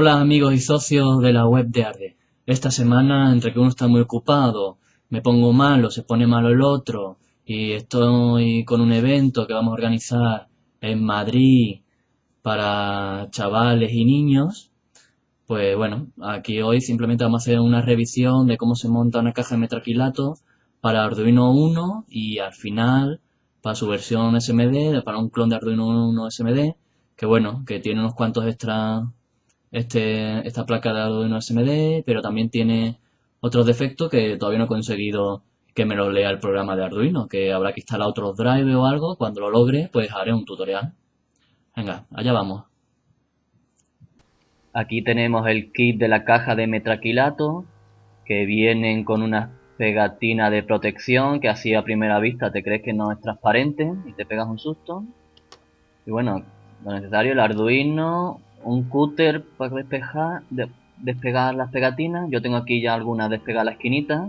Hola amigos y socios de la web de Arde. Esta semana, entre que uno está muy ocupado, me pongo malo, se pone malo el otro, y estoy con un evento que vamos a organizar en Madrid para chavales y niños, pues bueno, aquí hoy simplemente vamos a hacer una revisión de cómo se monta una caja de metraquilato para Arduino 1 y al final para su versión SMD, para un clon de Arduino 1 SMD, que bueno, que tiene unos cuantos extras este, esta placa de Arduino SMD, pero también tiene otros defectos que todavía no he conseguido que me lo lea el programa de Arduino, que habrá que instalar otros drivers o algo, cuando lo logre pues haré un tutorial. Venga, allá vamos. Aquí tenemos el kit de la caja de metraquilato, que vienen con una pegatina de protección que así a primera vista te crees que no es transparente y te pegas un susto. Y bueno, lo necesario, el Arduino, un cúter para despejar, despegar las pegatinas. Yo tengo aquí ya algunas despegadas la esquinita.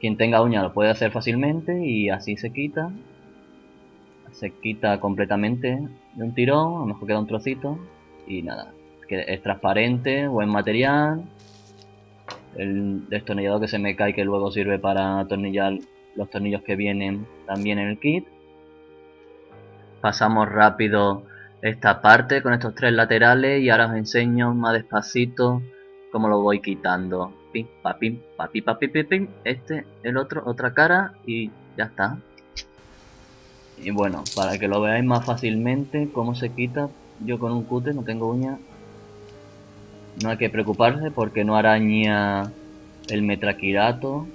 Quien tenga uña lo puede hacer fácilmente y así se quita. Se quita completamente de un tirón, a lo mejor queda un trocito. Y nada, que es transparente, buen material. El destornillador que se me cae que luego sirve para atornillar los tornillos que vienen también en el kit. Pasamos rápido esta parte con estos tres laterales y ahora os enseño más despacito cómo lo voy quitando. Pim, pa, pim, pa, pim, pa, pim, pim, Este, el otro, otra cara y ya está. Y bueno, para que lo veáis más fácilmente cómo se quita, yo con un cúter no tengo uña. No hay que preocuparse porque no araña el metraquirato.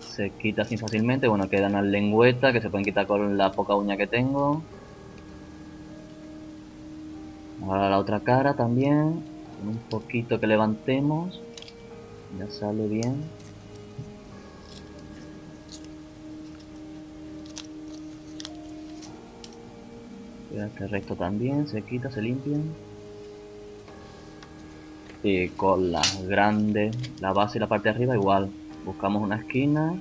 Se quita así fácilmente. Bueno, quedan las lengüetas que se pueden quitar con la poca uña que tengo. Ahora la otra cara también. un poquito que levantemos. Ya sale bien. Este recto también, se quita, se limpia. Y con las grandes, la base y la parte de arriba igual. Buscamos una esquina.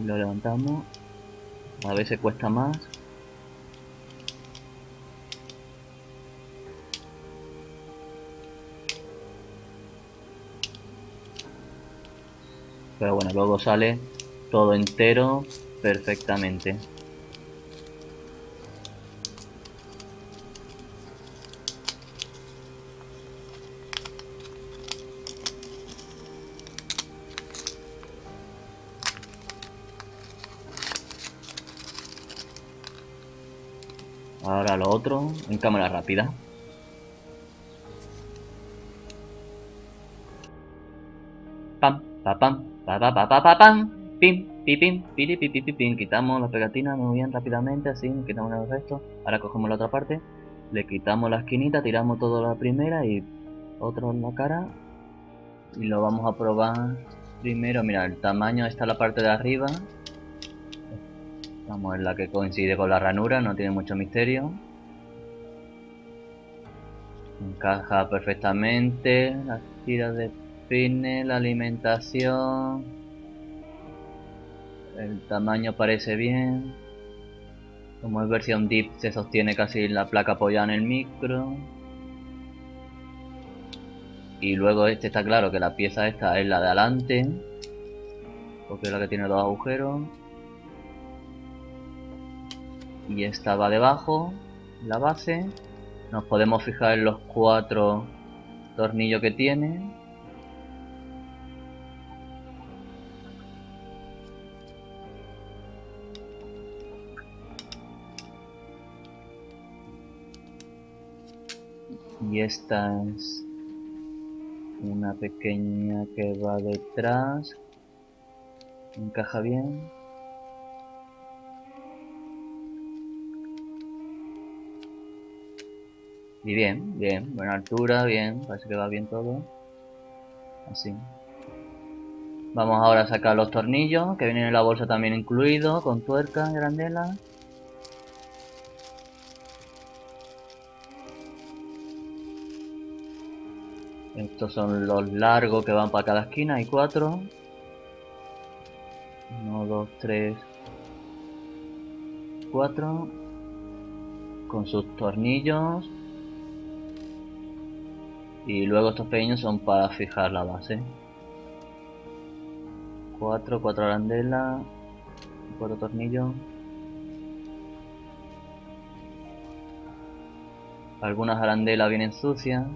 Y lo levantamos. A veces cuesta más. Pero bueno, luego sale todo entero perfectamente. Ahora lo otro en cámara rápida. Pam, pa, pam, pa, pa, pa, pa, pa, pam, pim, pim, pim, pim, pim, Quitamos la pegatina muy bien rápidamente, así, quitamos el resto. Ahora cogemos la otra parte, le quitamos la esquinita, tiramos todo la primera y otro en la cara. Y lo vamos a probar primero, mira, el tamaño está la parte de arriba, Vamos en la que coincide con la ranura, no tiene mucho misterio. Encaja perfectamente, las tiras de pine, la alimentación. El tamaño parece bien. Como es versión DIP se sostiene casi la placa apoyada en el micro. Y luego este está claro que la pieza esta es la de adelante. Porque es la que tiene dos agujeros y esta va debajo, la base. Nos podemos fijar en los cuatro tornillos que tiene. Y esta es una pequeña que va detrás. Encaja bien. Y bien, bien, buena altura, bien, parece que va bien todo. Así. Vamos ahora a sacar los tornillos, que vienen en la bolsa también incluido, con tuerca, grandela. Estos son los largos que van para cada esquina, hay cuatro. Uno, dos, tres, cuatro. Con sus tornillos Y luego estos pequeños son para fijar la base. 4, 4 arandelas, 4 tornillos. Algunas arandelas vienen sucias,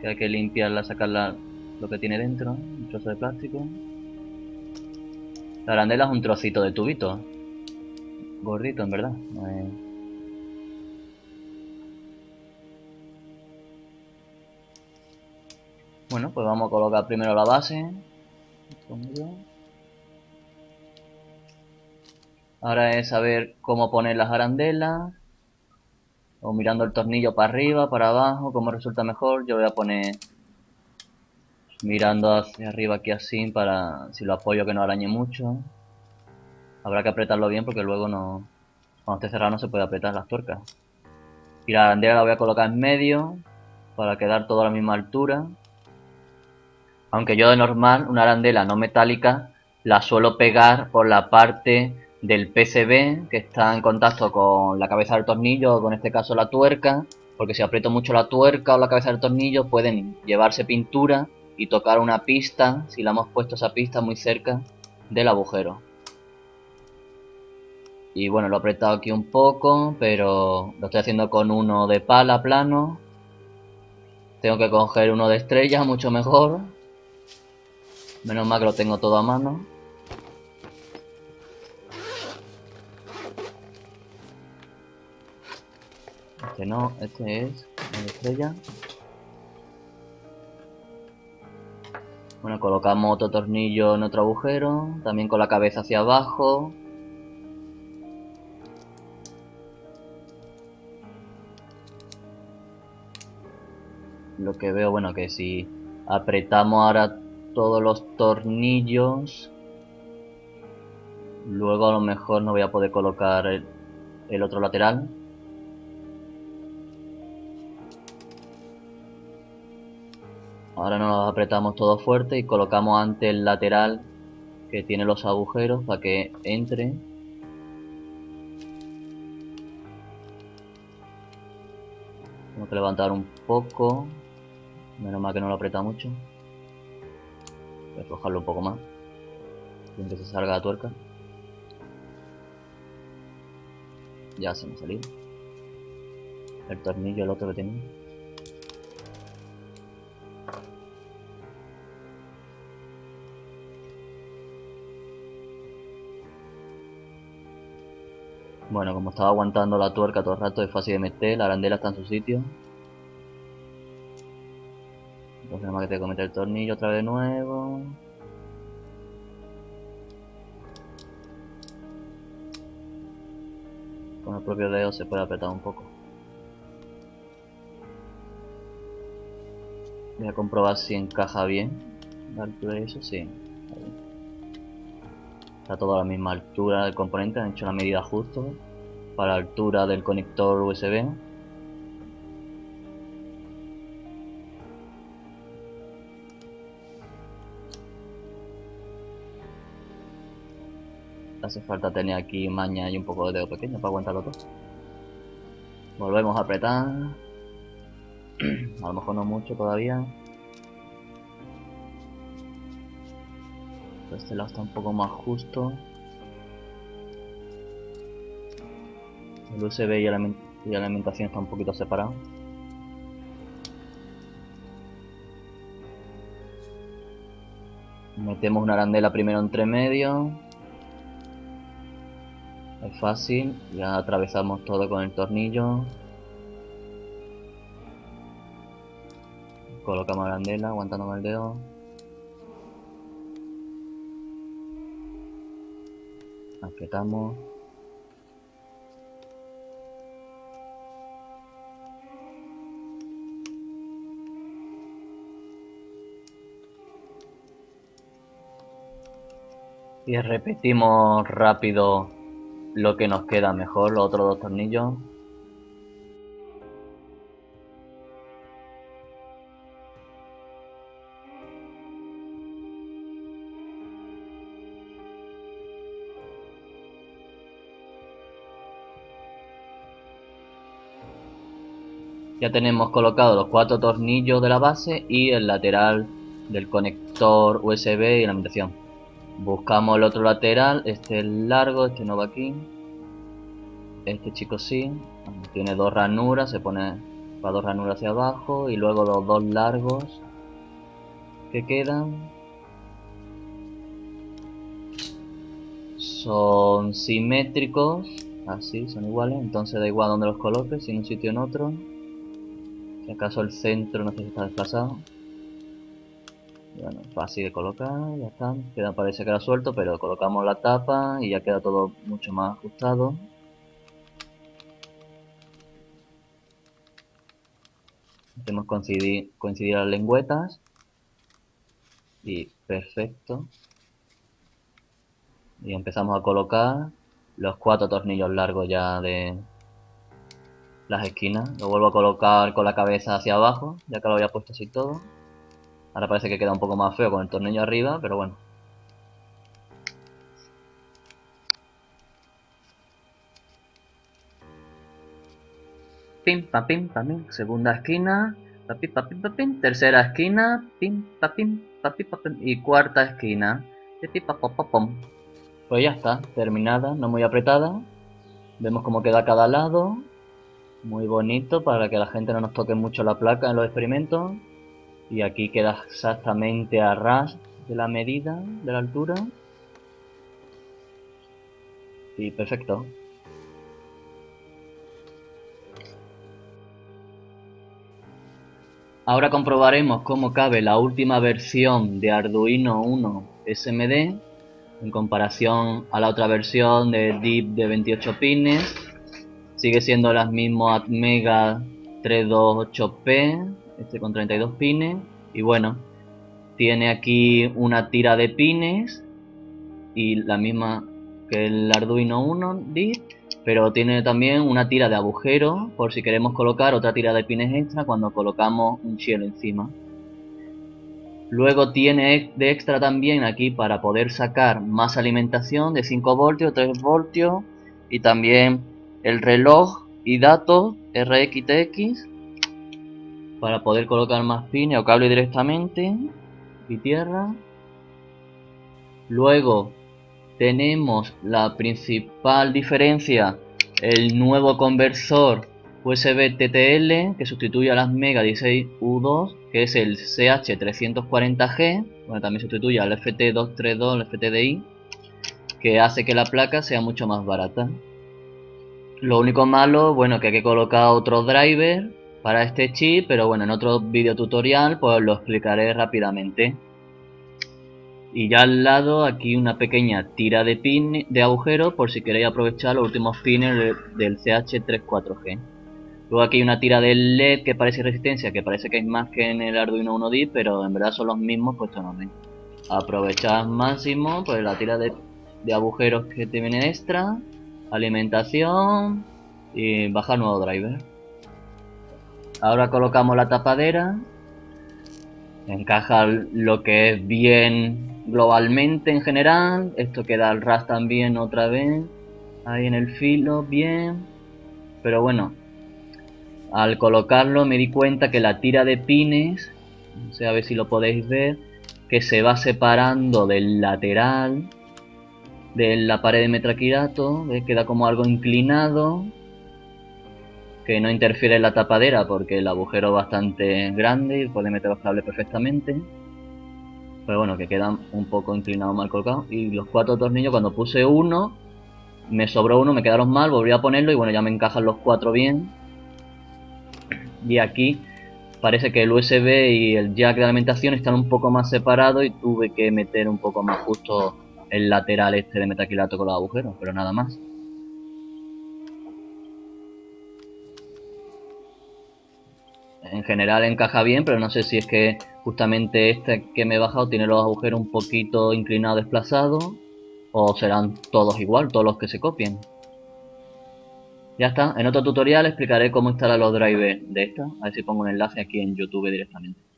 que hay que limpiarla, sacarla lo que tiene dentro, un trozo de plástico. La arandela es un trocito de tubito, gordito en verdad. Bueno, pues vamos a colocar primero la base. Ahora es saber cómo poner las arandelas. O mirando el tornillo para arriba, para abajo, cómo resulta mejor. Yo voy a poner mirando hacia arriba aquí así para si lo apoyo que no arañe mucho. Habrá que apretarlo bien porque luego no cuando esté cerrado no se puede apretar las tuercas. Y la arandela la voy a colocar en medio para quedar todo a la misma altura. Aunque yo de normal una arandela no metálica la suelo pegar por la parte del PCB que está en contacto con la cabeza del tornillo o con este caso la tuerca porque si aprieto mucho la tuerca o la cabeza del tornillo pueden llevarse pintura y tocar una pista si la hemos puesto esa pista muy cerca del agujero. Y bueno lo he apretado aquí un poco pero lo estoy haciendo con uno de pala plano. Tengo que coger uno de estrella mucho mejor. Menos mal que lo tengo todo a mano este no, este es de estrella Bueno, colocamos otro tornillo en otro agujero, también con la cabeza hacia abajo. Lo que veo, bueno, que si apretamos ahora todos los tornillos, luego a lo mejor no voy a poder colocar el, otro lateral. Ahora nos apretamos todo fuerte y colocamos ante el lateral que tiene los agujeros para que entre. Tengo que levantar un poco. Menos mal que no lo aprieta mucho. Voy a aflojarlo un poco más. Sin que se salga la tuerca. Ya se me salió. El tornillo, el otro que tenía. Bueno, como estaba aguantando la tuerca todo el rato es fácil de meter, la arandela está en su sitio. Entonces nada más que tengo que el tornillo otra vez de nuevo. Con el propio dedo se puede apretar un poco. Voy a comprobar si encaja bien de eso, sí. Está todo a la misma altura del componente, han hecho la medida justo para la altura del conector USB. Hace falta tener aquí maña y un poco de dedo pequeño para aguantarlo todo. Volvemos a apretar. a lo mejor no mucho todavía. Este lado está un poco más justo. El USB y, la alimentación está un poquito separado. Metemos una arandela primero entre medio. Es fácil, ya atravesamos todo con el tornillo. Colocamos la arandela aguantando con el dedo. Apretamos. Y repetimos rápido lo que nos queda mejor, los otros dos tornillos Ya tenemos colocados los cuatro tornillos de la base y el lateral del conector USB y la alimentación. Buscamos el otro lateral, este es largo, este no va aquí. Este chico sí, tiene dos ranuras, se pone para dos ranuras hacia abajo y luego los dos largos que quedan son simétricos, así, son iguales, entonces da igual donde los coloques, si en un sitio o en otro. Acaso el centro no sé si está desplazado. Bueno, fácil de colocar, ya está. Queda, parece que era suelto, pero colocamos la tapa y ya queda todo mucho más ajustado. Hacemos coincidir, coincidir las lengüetas. Y perfecto. Y empezamos a colocar los cuatro tornillos largos ya de las esquinas. Lo vuelvo a colocar con la cabeza hacia abajo, ya que lo había puesto así todo. Ahora parece que queda un poco más feo con el tornillo arriba, pero bueno. Pim, pa, pim, pa, pim. Segunda esquina. Pa, pim, pa, pim, pa, pim. Tercera esquina. Pim, pa, pim, pa, pim, pa, pim. Y cuarta esquina. Pim, pa, pa, pum. Pues ya está, terminada, no muy apretada. Vemos cómo queda cada lado. Muy bonito para que la gente no nos toque mucho la placa en los experimentos. Y aquí queda exactamente a ras de la medida de la altura. Y perfecto. Ahora comprobaremos cómo cabe la última versión de Arduino 1 SMD en comparación a la otra versión de DIP de 28 pines sigue siendo las mismas Atmega 328P este con 32 pines. Y bueno tiene aquí una tira de pines y la misma que el Arduino 1 pero tiene también una tira de agujero por si queremos colocar otra tira de pines extra cuando colocamos un cielo encima. Luego tiene de extra también aquí para poder sacar más alimentación de 5 voltios 3 voltios y también el reloj y datos RXTX para poder colocar más pines o cable directamente y tierra. Luego tenemos la principal diferencia el nuevo conversor USB TTL que sustituye a las Mega 16U2 que es el CH340G bueno también sustituye al FT232 el FTDI que hace que la placa sea mucho más barata lo único malo bueno que hay que colocar otro driver para este chip, pero bueno, en otro video tutorial pues lo explicaré rápidamente. Y ya al lado aquí una pequeña tira de pin de agujero por si queréis aprovechar los últimos pines del CH34G. Luego aquí hay una tira de LED que parece resistencia, que parece que hay más que en el Arduino 1D, pero en verdad son los mismos puestos en Aprovechar máximo pues la tira de, de agujeros que te viene extra, alimentación y bajar nuevo driver. Ahora colocamos la tapadera. Encaja lo que es bien globalmente en general. Esto queda al ras también otra vez. Ahí en el filo, bien. Pero bueno, al colocarlo me di cuenta que la tira de pines, no sé a ver si lo podéis ver, que se va separando del lateral de la pared de metraquilato, queda como algo inclinado que no interfiere en la tapadera porque el agujero es bastante grande y puede meter los cables perfectamente. Pero bueno, que quedan un poco inclinados mal colocados. Y los cuatro tornillos, cuando puse uno, me sobró uno, me quedaron mal, volví a ponerlo y bueno, ya me encajan los cuatro bien. Y aquí parece que el USB y el jack de alimentación están un poco más separados y tuve que meter un poco más justo el lateral este de metaquilato con los agujeros, pero nada más. en general encaja bien, pero no sé si es que justamente este que me he bajado tiene los agujeros un poquito inclinados, desplazados, o serán todos igual, todos los que se copien. Ya está, en otro tutorial explicaré cómo instalar los drivers de esta, a ver si pongo un enlace aquí en YouTube directamente.